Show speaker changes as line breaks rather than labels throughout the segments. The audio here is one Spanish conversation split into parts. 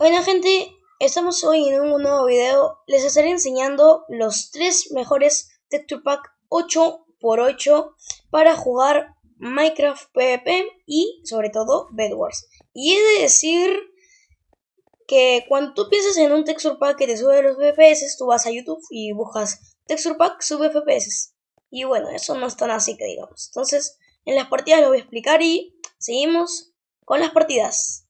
Bueno gente, estamos hoy en un nuevo video. Les estaré enseñando los tres mejores Texture Pack 8x8 para jugar Minecraft PvP y sobre todo Bed Wars. Y he de decir que cuando tú piensas en un Texture Pack que te sube los FPS, tú vas a YouTube y buscas Texture Pack sube FPS. Y bueno, eso no es tan así que digamos. Entonces, en las partidas lo voy a explicar y seguimos con las partidas.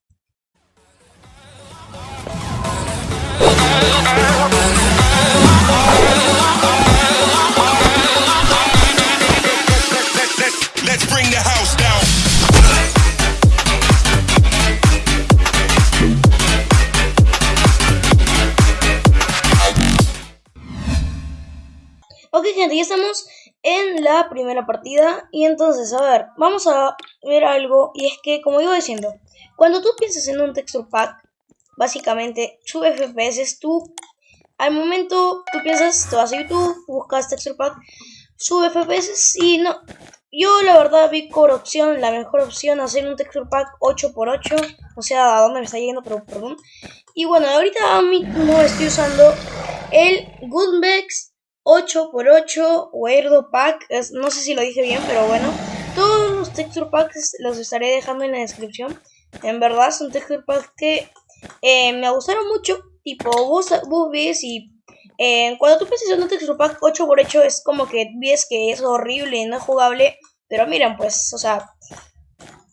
Ok gente, ya estamos en la primera partida. Y entonces, a ver, vamos a ver algo. Y es que, como iba diciendo, cuando tú piensas en un texture pack, básicamente sube FPS, tú al momento tú piensas, te vas a YouTube, buscas texture pack, sube FPS y no, yo la verdad vi core opción, la mejor opción, hacer un texture pack 8x8, o sea, a dónde me está yendo, pero perdón. Y bueno, ahorita no estoy usando el Goodbex 8x8 o Airdo Pack, no sé si lo dije bien, pero bueno. Todos los texture packs los estaré dejando en la descripción. En verdad son texture packs que eh, me gustaron mucho. Tipo, vos, vos ves y eh, cuando tú piensas en un texture pack 8x8 es como que ves que es horrible no es jugable. Pero miren, pues, o sea,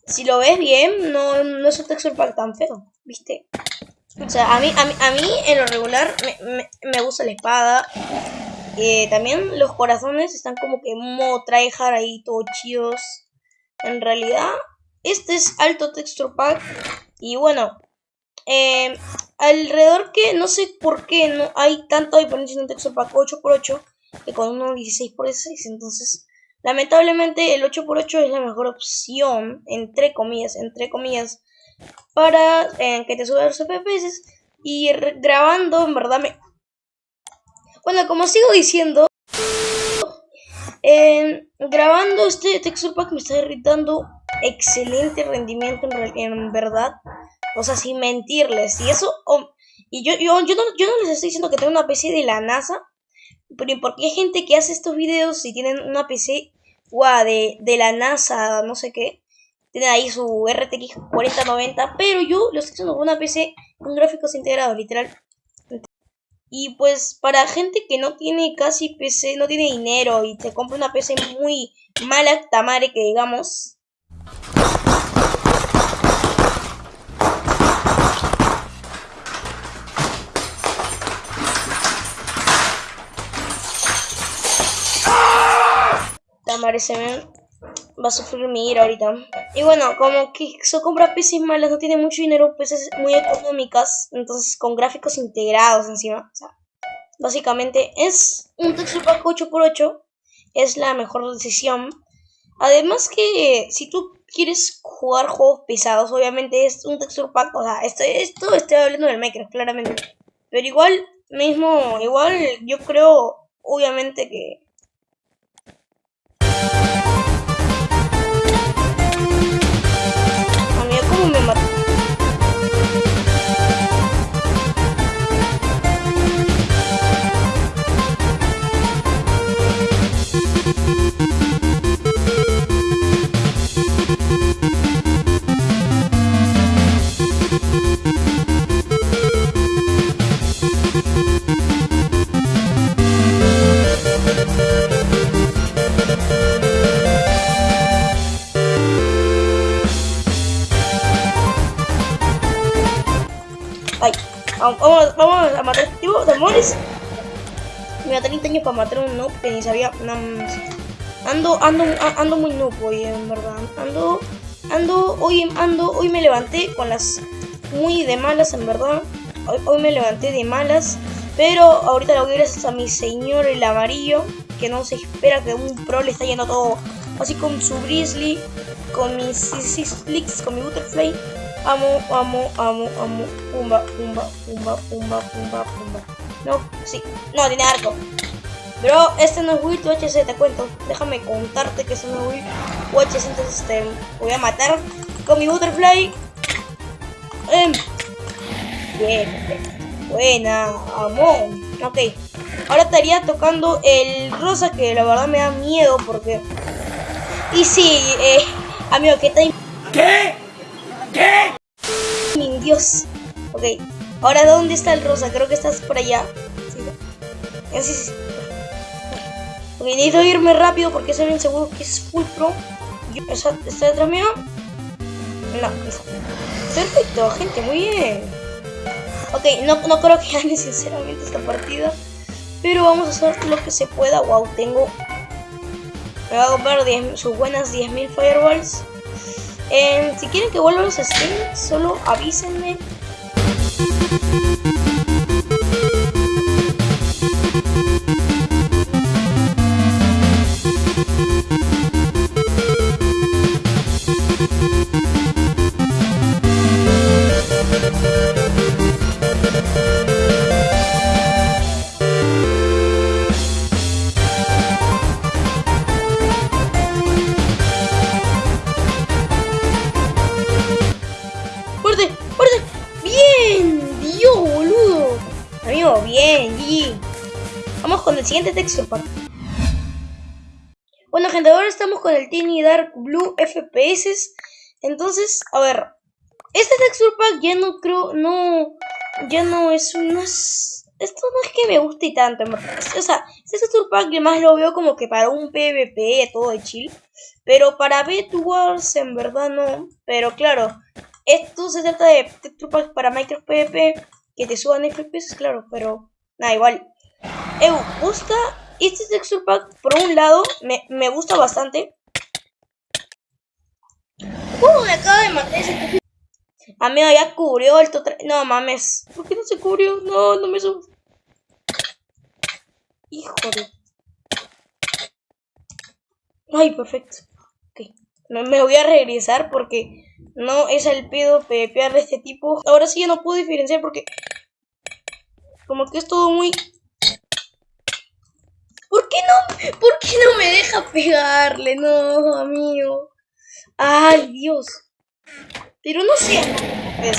si lo ves bien, no, no es un texture pack tan feo, ¿viste? O sea, a mí, a mí, a mí en lo regular me, me, me gusta la espada. Eh, también los corazones están como que modo tryhard ahí, todos chidos. En realidad, este es alto texture pack. Y bueno, eh, alrededor que no sé por qué no hay tanta diferencia en un texture pack 8x8 que con uno 16x6. Entonces, lamentablemente el 8x8 es la mejor opción, entre comillas, entre comillas, para eh, que te suba los FPS. Y grabando, en verdad, me, bueno, como sigo diciendo, eh, grabando este texture pack me está irritando excelente rendimiento en, en verdad. O sea, sin mentirles. Y eso, y yo, yo, yo, no, yo no les estoy diciendo que tengo una PC de la NASA, pero porque hay gente que hace estos videos y tienen una PC guau, de, de la NASA, no sé qué. Tienen ahí su RTX 4090, pero yo lo estoy haciendo con una PC con gráficos integrados, literal. Y pues para gente que no tiene casi PC, no tiene dinero y te compra una PC muy mala tamare que digamos. Se me va a sufrir mi ira ahorita. Y bueno, como se compra PCs malas, no tiene mucho dinero, PCs muy económicas, entonces con gráficos integrados encima. O sea, básicamente es un texture pack 8x8, es la mejor decisión. Además que si tú quieres jugar juegos pesados, obviamente es un texture pack, o sea, esto, esto estoy hablando del Minecraft, claramente. Pero igual, mismo, igual yo creo, obviamente que... Me da 30 años para matar a un noob que ni sabía. No, ando, ando, ando muy noob hoy, en verdad. Ando, ando, hoy, ando, hoy me levanté con las muy de malas, en verdad. Hoy, hoy me levanté de malas. Pero ahorita lo que gracias a mi señor el amarillo, que no se espera que un pro le está yendo todo así con su Grizzly, con mis Six con mi Butterfly. Amo, amo, amo, amo. Pumba, pumba, pumba, pumba, pumba, pumba. No, sí. No, tiene arco. Bro, este no es Will UHC, te cuento. Déjame contarte que este no es Will UHC, entonces te voy a matar con mi Butterfly. Em. Bien. Buena, amón. Ok. Ahora estaría tocando el rosa que la verdad me da miedo porque... Y sí, eh, amigo, ¿qué tal?
¿Qué? ¿Qué?
Mi Dios. Ok. Ahora, ¿dónde está el rosa? Creo que estás por allá. Sí, ¿no? Sí, sí. Ok, necesito irme rápido porque soy bien seguro que es full pro. ¿Está, detrás mío? No, listo. Perfecto, gente, muy bien. Ok, no, no creo que gane sinceramente esta partida. Pero vamos a hacer lo que se pueda. Wow, tengo... Me va a comprar 10 sus buenas 10.000 fireballs. Eh, si quieren que vuelva los streams, solo avísenme. Música Texture pack. Bueno, gente, ahora estamos con el Tiny Dark Blue FPS. Entonces, a ver. Este texture pack ya no creo, no, ya no es unas... Esto no es que me guste tanto, en verdad. O sea, este texture pack yo más lo veo como que para un PvP, todo de chill. Pero para Bet Wars, en verdad no. Pero claro, esto se trata de texture pack para Minecraft PvP que te suban FPS, claro, pero nada, igual. Eu, gusta este texture pack, por un lado, me, me gusta bastante. Uh, me acaba de matar ese. Amigo, ya cubrió el total. No mames. ¿Por qué no se cubrió? No, no me subes. Hijo de. Ay, perfecto. Ok. Me, me voy a regresar porque no es el pedo PvPar de este tipo. Ahora sí ya no puedo diferenciar porque. Como que es todo muy. ¿Por qué no? ¿Por qué no me deja pegarle? No, amigo. Ay, Dios. Pero no sé. Pues.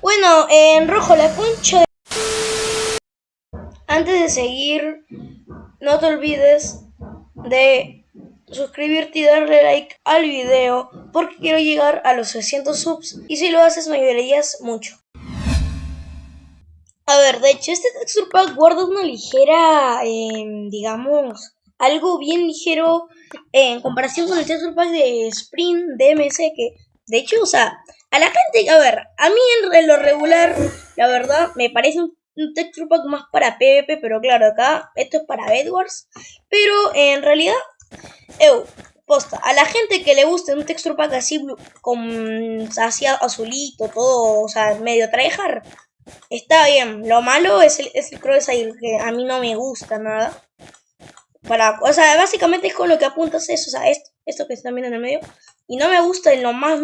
Bueno, en rojo la concha de... Antes de seguir, no te olvides de suscribirte y darle like al video porque quiero llegar a los 600 subs y si lo haces me ayudarías mucho. A ver, de hecho este texture pack guarda una ligera, em, digamos, algo bien ligero en comparación con el texture pack de Sprint DMC que, de hecho, o sea, a la gente, a ver, a mí en lo regular, la verdad, me parece un, texture pack más para PvP, pero claro, acá esto es para Bedwars, pero en realidad, eu, posta, a la gente que le guste un texture pack así, con, así azulito, todo, o sea, medio tryhard, Está bien, lo malo es el, es el crosshair, que a mí no me gusta nada. Para, o sea, básicamente es con lo que apuntas eso, o sea, esto, esto que están viendo en el medio. Y no me gusta en lo más...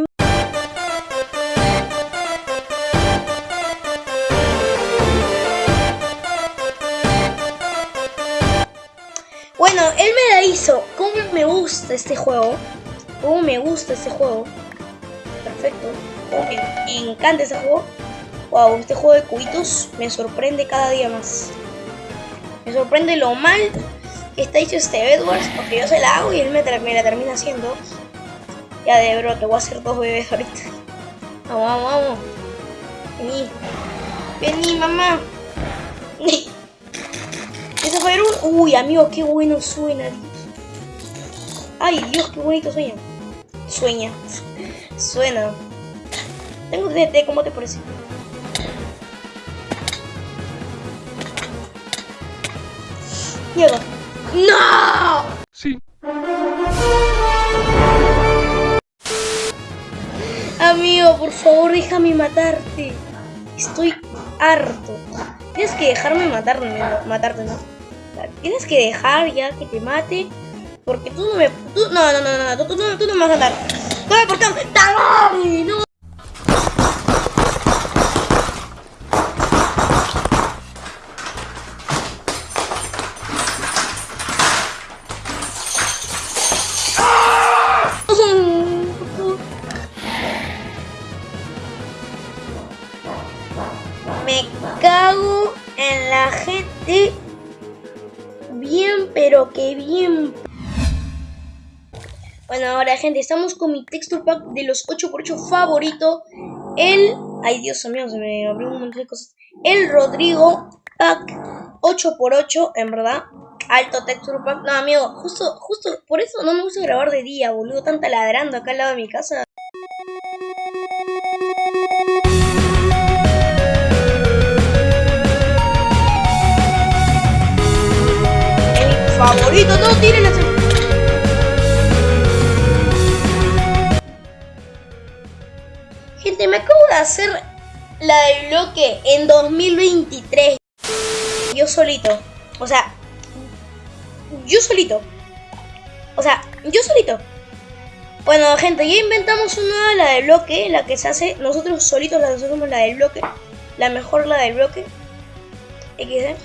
Bueno, él me la hizo. ¿Cómo me gusta este juego? ¿Cómo me gusta este juego? Perfecto. Cómo me encanta este juego. Wow, este juego de cubitos me sorprende cada día más. Me sorprende lo mal que está hecho este Bedwars, porque yo se la hago y él me, la termina haciendo. Ya de bro, te voy a hacer dos bebés ahorita. Vamos, vamos, vamos. Vení. Vení, mamá. Ese fue un... Uy, amigo, qué bueno suena. Ay, Dios, qué bonito sueña. Sueña. Suena. Tengo DT, ¿cómo te parece? Mierda. ¡No!
Sí.
Amigo, por favor, déjame matarte. Estoy harto. Tienes que dejarme matarme, no- matarte, ¿no? Tienes que dejar ya que te mate. Porque tú no me. Tú, no, no, no, no, tú, tú no, tú no me vas a matar. ¡Toma por tan! ¡Dale! ¡No! Bien. Bueno, ahora gente, estamos con mi texture pack de los 8x8 favorito. El... Ay, Dios mío, se me abrió un montón de cosas. El Rodrigo Pack 8x8, en verdad. Alto texture pack. No, amigo, justo, justo por eso no me gusta grabar de día, boludo. Tanta ladrando acá al lado de mi casa. Hacer la del bloque en 2023. Yo solito. O sea, yo solito. O sea, yo solito. Bueno, gente, ya inventamos una, la del bloque, la que se hace nosotros solitos, la hacemos la del bloque. La mejor, la del bloque. XD.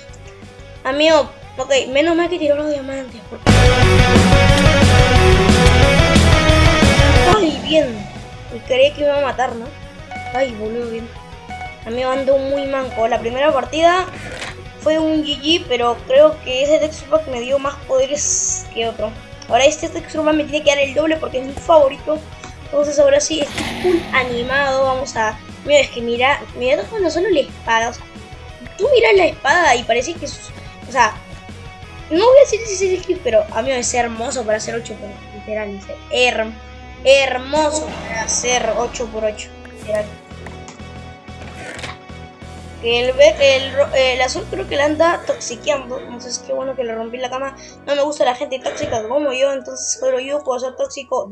Amigo, ok, menos mal que tiró los diamantes. Porque... Ay, bien. Creía que iba a matar, ¿no? Ay, boludo, bien. Amigo, ando muy manco. La primera partida fue un GG, pero creo que ese texture pack me dio más poderes que otro. Ahora este texture pack me tiene que dar el doble porque es mi favorito. Entonces ahora sí, está full animado. Vamos a... Mira, es que mira, mira cuando solo la espada. Tú miras la espada y parece que. O sea, no voy a decir si es el pero a mí es hermoso para hacer 8 por literal. Her hermoso para hacer 8 por 8 literal. El, el, el, azul creo que le anda toxiqueando. Entonces qué bueno que le rompí la cama. No me gusta la gente tóxica como yo. Entonces solo yo puedo ser tóxico.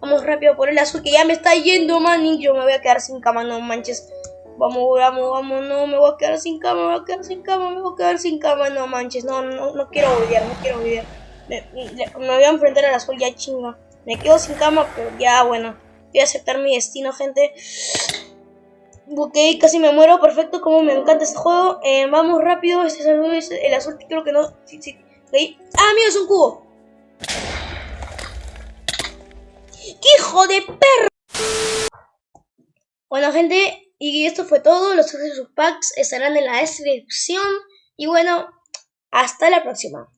Vamos rápido por el azul que ya me está yendo, man. Y yo me voy a quedar sin cama, no manches. Vamos, vamos, vamos. No, me voy a quedar sin cama, me voy a quedar sin cama, me voy a quedar sin cama. No manches. No, no, no quiero odiar, no quiero odiar. Me, me, me voy a enfrentar al azul ya chinga. Me quedo sin cama, pero ya bueno. A aceptar mi destino, gente. Ok, casi me muero, perfecto, como me encanta este juego. Eh, vamos rápido, este es el, azul, creo que no. Sí, sí. Ah, mío, es un cubo. ¡Qué hijo de perro! Bueno, gente, y esto fue todo. Los sus packs estarán en la descripción. Y bueno, hasta la próxima.